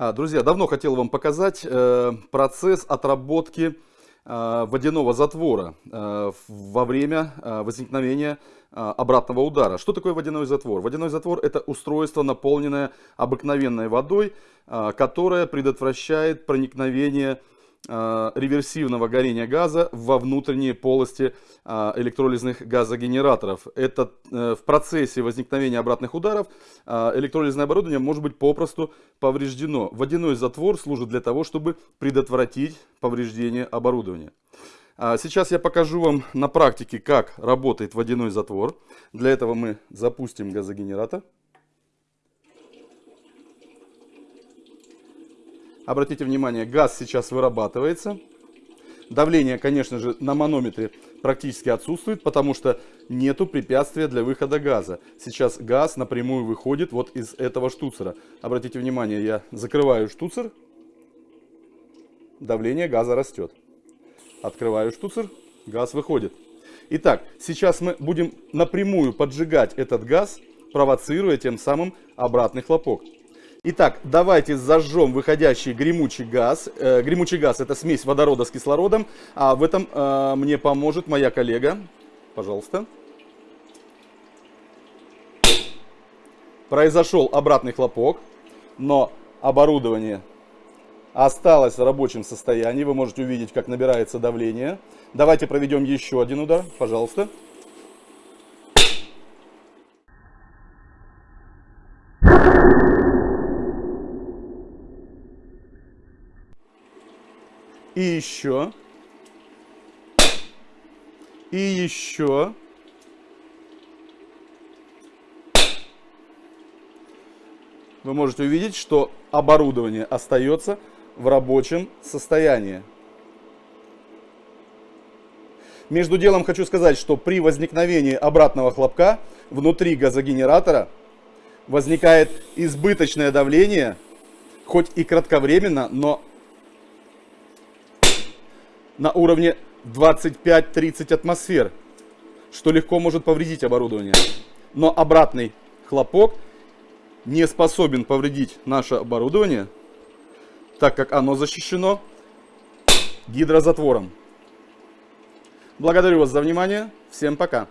А, друзья, давно хотел вам показать э, процесс отработки э, водяного затвора э, во время возникновения обратного удара. Что такое водяной затвор? Водяной затвор это устройство, наполненное обыкновенной водой, которое предотвращает проникновение реверсивного горения газа во внутренние полости э, электролизных газогенераторов. Это э, в процессе возникновения обратных ударов электролизное оборудование может быть попросту повреждено. Водяной затвор служит для того, чтобы предотвратить повреждение оборудования. А сейчас я покажу вам на практике, как работает водяной затвор. Для этого мы запустим газогенератор. Обратите внимание, газ сейчас вырабатывается. Давление, конечно же, на манометре практически отсутствует, потому что нету препятствия для выхода газа. Сейчас газ напрямую выходит вот из этого штуцера. Обратите внимание, я закрываю штуцер, давление газа растет. Открываю штуцер, газ выходит. Итак, сейчас мы будем напрямую поджигать этот газ, провоцируя тем самым обратный хлопок. Итак, давайте зажжем выходящий гремучий газ. Э, гремучий газ это смесь водорода с кислородом. А в этом э, мне поможет моя коллега. Пожалуйста. Произошел обратный хлопок, но оборудование осталось в рабочем состоянии. Вы можете увидеть, как набирается давление. Давайте проведем еще один удар, пожалуйста. И еще. И еще. Вы можете увидеть, что оборудование остается в рабочем состоянии. Между делом хочу сказать, что при возникновении обратного хлопка внутри газогенератора возникает избыточное давление, хоть и кратковременно, но на уровне 25-30 атмосфер, что легко может повредить оборудование. Но обратный хлопок не способен повредить наше оборудование, так как оно защищено гидрозатвором. Благодарю вас за внимание. Всем пока.